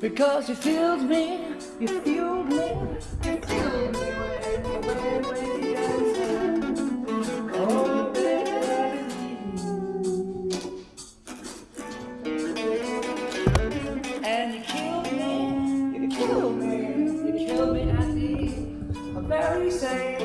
Because you filled me, you filled me. say.